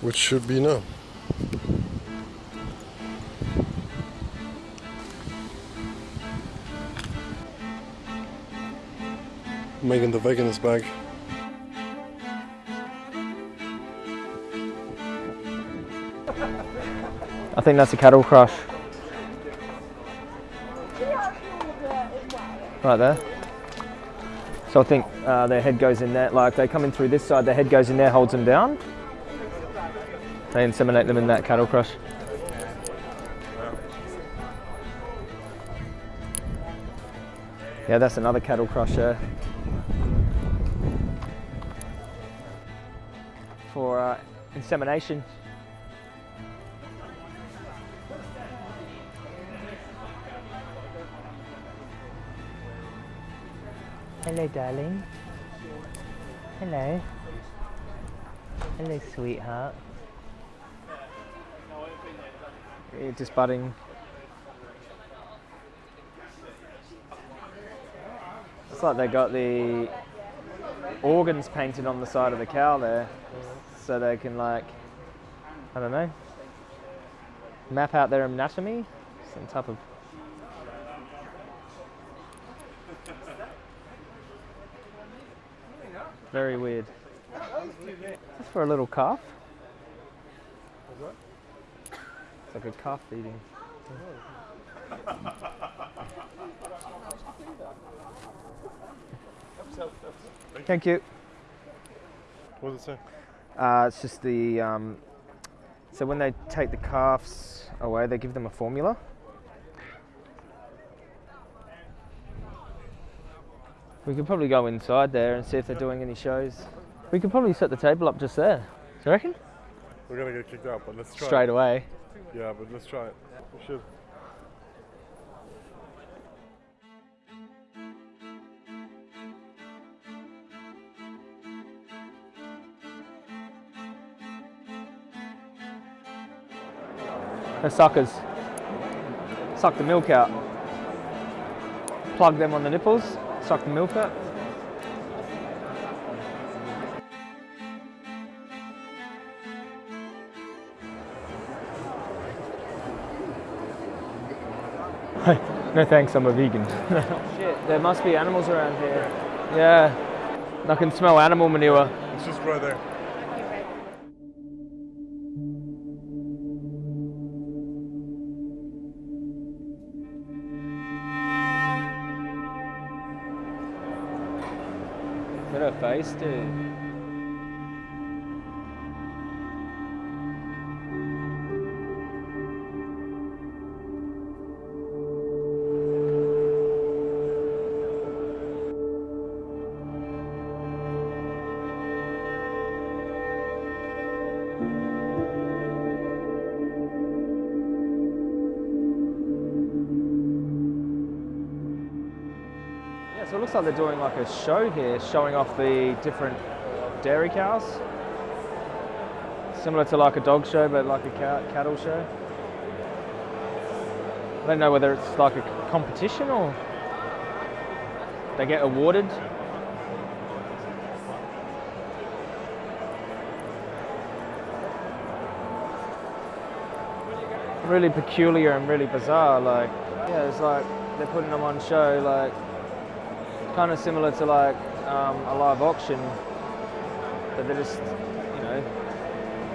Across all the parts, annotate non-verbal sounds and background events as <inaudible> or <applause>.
which should be no. Megan the veganist bag. I think that's a cattle crush. Right there. So I think uh, their head goes in there, like they come in through this side, their head goes in there, holds them down. They inseminate them in that cattle crush. Yeah, that's another cattle crusher. For uh, insemination. Hello, darling. Hello. Hello, sweetheart. Yeah, just budding. It's like they got the organs painted on the side of the cow there, so they can like, I don't know, map out their anatomy. Some type of Very weird. Just for a little calf. It's like a calf feeding. Thank you. What does it say? Uh, it's just the um, so when they take the calves away, they give them a formula. We could probably go inside there and see if they're doing any shows. We could probably set the table up just there. Do you reckon? We're gonna get kicked out, but let's try. Straight Yeah, but let's try it. We should. They're suckers. Suck the milk out. Plug them on the nipples, suck the milk out. <laughs> no thanks, I'm a vegan. <laughs> Shit, there must be animals around here. Yeah, I can smell animal manure. It's just right there. Look at her face, dude. Looks like they're doing like a show here, showing off the different dairy cows. Similar to like a dog show, but like a cow, cattle show. I don't know whether it's like a competition or they get awarded. Really peculiar and really bizarre. Like, yeah, it's like they're putting them on show, like kind of similar to like um, a live auction, but they're just, you know,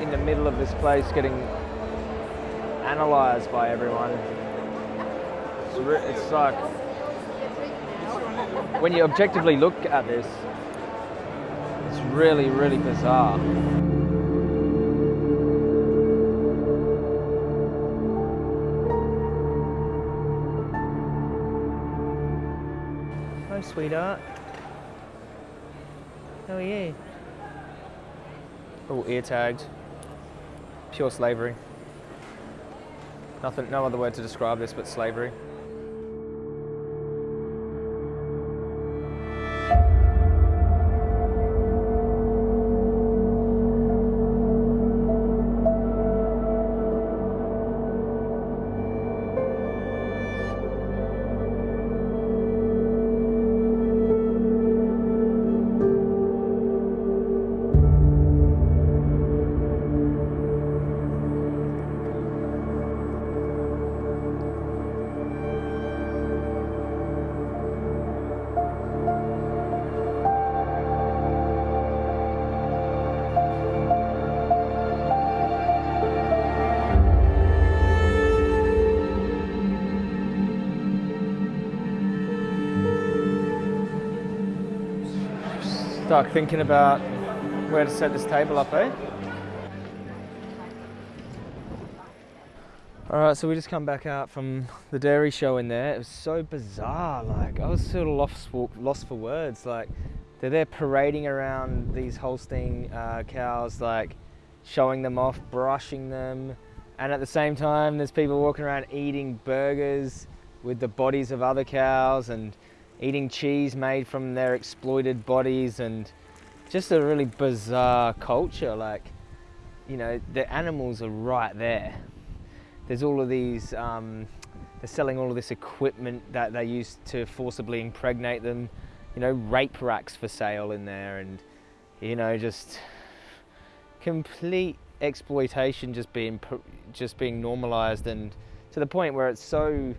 in the middle of this place getting analysed by everyone. It's, it's like when you objectively look at this, it's really, really bizarre. Sweetheart. How are you? Oh, ear tagged. Pure slavery. Nothing, no other word to describe this but slavery. Start thinking about where to set this table up, eh? All right, so we just come back out from the dairy show in there. It was so bizarre. Like I was sort of lost for, lost for words. Like they're there parading around these Holstein uh, cows, like showing them off, brushing them, and at the same time, there's people walking around eating burgers with the bodies of other cows and eating cheese made from their exploited bodies and just a really bizarre culture. Like, you know, the animals are right there. There's all of these, um, they're selling all of this equipment that they use to forcibly impregnate them. You know, rape racks for sale in there and, you know, just complete exploitation just being just being normalized and to the point where it's so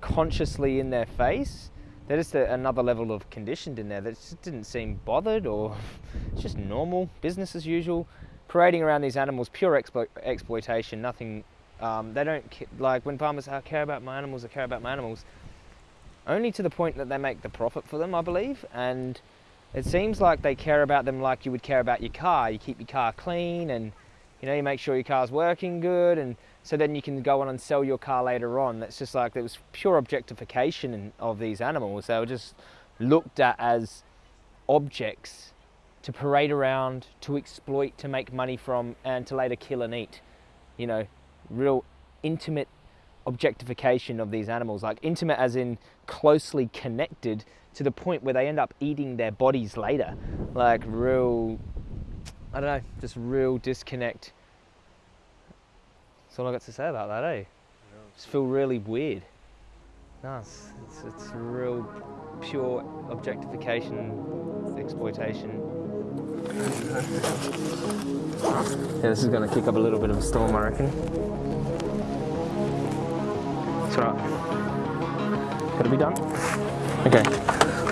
consciously in their face they're just a, another level of conditioned in there that just didn't seem bothered or <laughs> it's just normal business as usual parading around these animals pure explo- exploitation nothing um, they don't like when farmers say, I care about my animals I care about my animals only to the point that they make the profit for them I believe and it seems like they care about them like you would care about your car. You keep your car clean and you know you make sure your car's working good and so then you can go on and sell your car later on. That's just like it was pure objectification of these animals. They were just looked at as objects to parade around to exploit to make money from and to later kill and eat. You know real intimate objectification of these animals. Like intimate as in closely connected to the point where they end up eating their bodies later. Like real I don't know, just real disconnect. That's all I got to say about that, eh? Just feel really weird. No, it's, it's, it's real pure objectification, exploitation. Yeah, this is going to kick up a little bit of a storm, I reckon. It's alright. Gotta be done. Okay,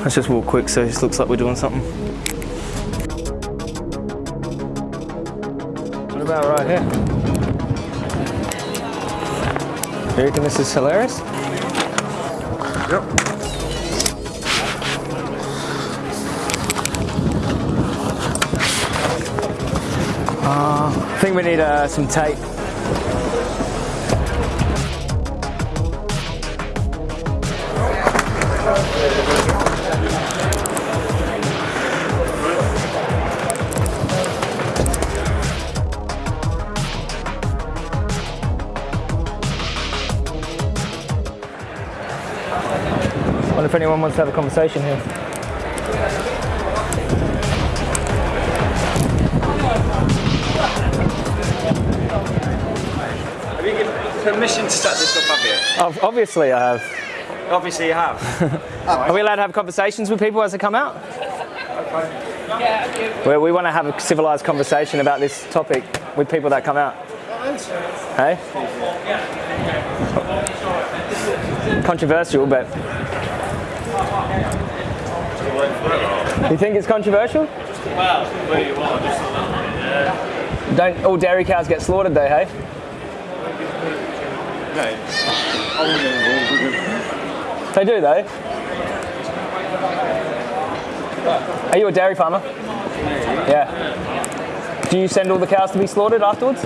let's just walk quick so it looks like we're doing something. What about right here? You reckon this is hilarious? Yep. I think we need uh, some tape. Anyone wants to have a conversation here. Have you given permission to set this up, have you? Obviously, I have. Obviously you have. <laughs> Are we allowed to have conversations with people as they come out? We, we want to have a civilized conversation about this topic with people that come out. Hey? Controversial, but. You think it's controversial? Don't all dairy cows get slaughtered though, hey? They do though. Are you a dairy farmer? Yeah. Do you send all the cows to be slaughtered afterwards?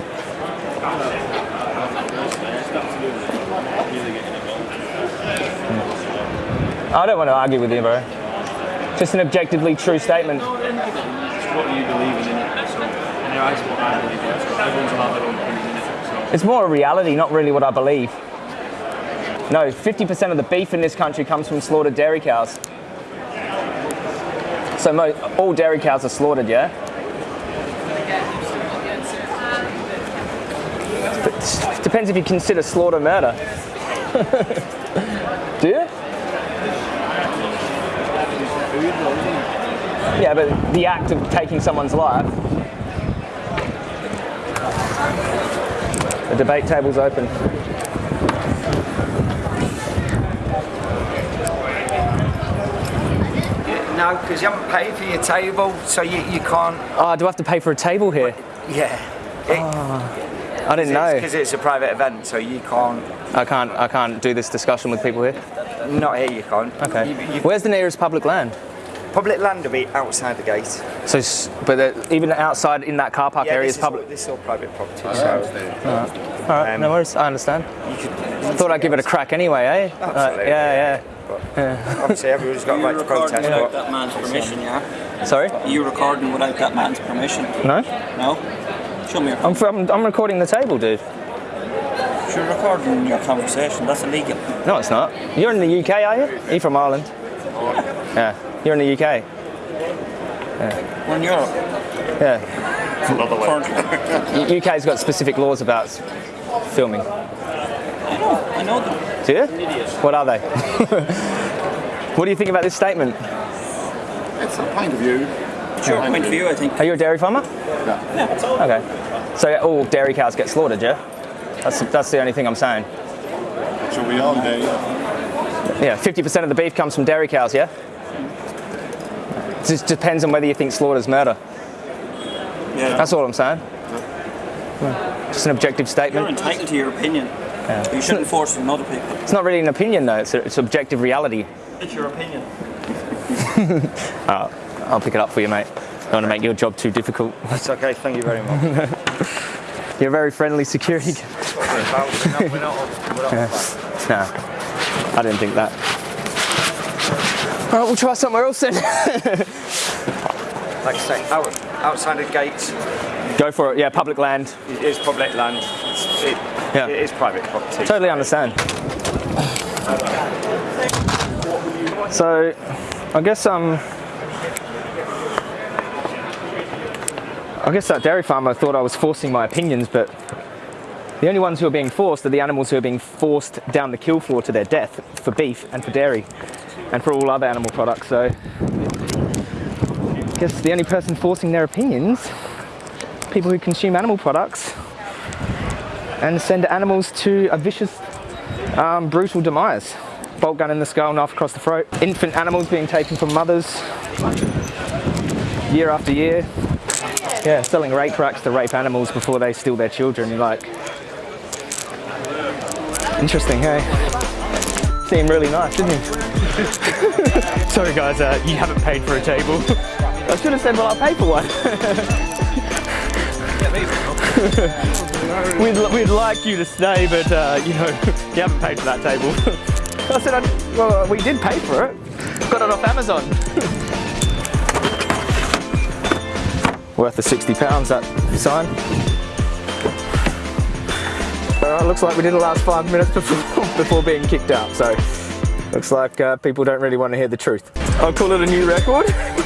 I don't want to argue with you, bro. Just an objectively true statement. what you believe in, innit? So, anyway, it's what I believe in. Everyone's allowed their own opinion? So, It's more a reality, not really what I believe. No, 50% of the beef in this country comes from slaughtered dairy cows. So mo- all dairy cows are slaughtered, yeah? But depends if you consider slaughter murder. <laughs> Do you? Yeah, but the act of taking someone's life. The debate table's open. No, because you haven't paid for your table, so you, you can't. Oh, do I have to pay for a table here? Yeah. Ah, I didn't know. Because it's a private event, so you can't. I can't. I can't do this discussion with people here. Not here, you can't. Okay. You, you, Where's the nearest public land? Public land will be outside the gate. So, but uh, even outside in that car park area is public. All, this is all private property. I so understand. All right, um, no worries. I understand. you could. I thought I'd give it a crack anyway, eh? Uh, Absolutely. yeah, But obviously, everyone's got a right to protest. without But that man's permission, yeah? yeah. Sorry? You recording without that man's permission? No? No? Show me your I'm, I'm, I'm recording the table, dude. You're recording your conversation, that's illegal. No, it's not. You're in the UK, are you? Are you from Ireland? Yeah. You're in the UK. We're in Europe. Yeah. Currently. <laughs> U- UK's got specific laws about filming. I know, I know them. Do you? What are they? <laughs> what do you think about this statement? It's a point of view. Sure, point of view, I think. Are you a dairy farmer? Yeah. Okay. So all dairy cows get slaughtered, yeah? That's, that's the only thing I'm saying. So we all day. Yeah, 50% of the beef comes from dairy cows, yeah? It just depends on whether you think slaughter's murder. Yeah. That's all I'm saying. Just an objective statement. You're entitled to your opinion. Yeah. You shouldn't force it on other people. It's not really an opinion though, it's, a, it's objective reality. It's your opinion. <laughs> I'll pick it up for you, mate. I don't want to make your job too difficult. that's okay. Thank you very much. <laughs> You're a very friendly security. g- we're not, we're not, we're not Nah, I didn't think that. All right, we'll try somewhere else then. <laughs> like I say, out, outside the gates Go for it. Yeah, public land. it is public land. It, Yeah. it is private property. Totally understand. So, I guess um, I guess that dairy farmer thought I was forcing my opinions, but the only ones who are being forced are the animals who are being forced down the kill floor to their death for beef and for dairy and for all other animal products. So, I guess the only person forcing their opinions, people who consume animal products and send animals to a vicious, um, brutal demise. Bolt gun in the skull, knife across the throat. Infant animals being taken from mothers year after year. Yeah, selling rape racks to rape animals before they steal their children. You're like, interesting, hey? Seemed really nice, didn't he? <laughs> Sorry guys, uh, you haven't paid for a table. <laughs> I should have said, well, I'll pay for one. <laughs> we'd, we'd like you to stay, but uh, you know, you haven't paid for that table. I said, I, well, we did pay for it. Got it off Amazon. Worth the 60 pounds, that sign. Alright, looks like we did the last five minutes before, before being kicked out, so looks like uh, people don't really want to hear the truth. I'll call it a new record. <laughs>